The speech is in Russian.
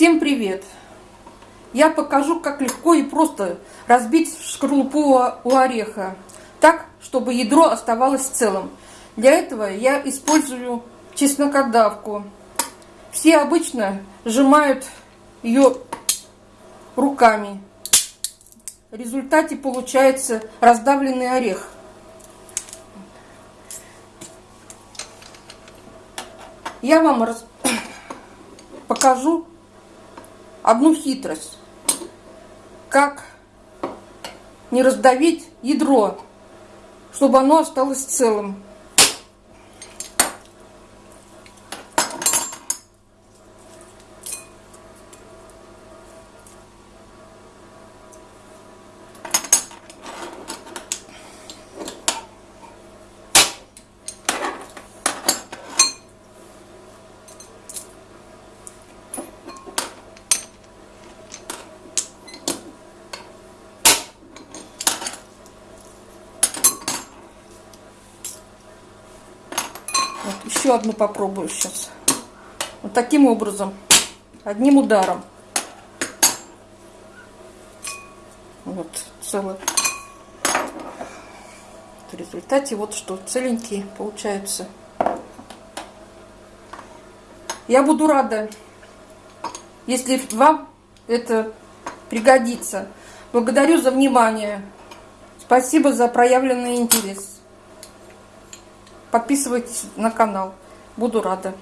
Всем привет! Я покажу, как легко и просто разбить шкарлупу у ореха, так, чтобы ядро оставалось целым. Для этого я использую чеснокодавку. Все обычно сжимают ее руками. В результате получается раздавленный орех. Я вам покажу одну хитрость. Как не раздавить ядро, чтобы оно осталось целым. Вот, еще одну попробую сейчас. Вот таким образом. Одним ударом. Вот, целый. В результате вот что, целенькие получаются. Я буду рада, если вам это пригодится. Благодарю за внимание. Спасибо за проявленный интерес. Подписывайтесь на канал. Буду рада.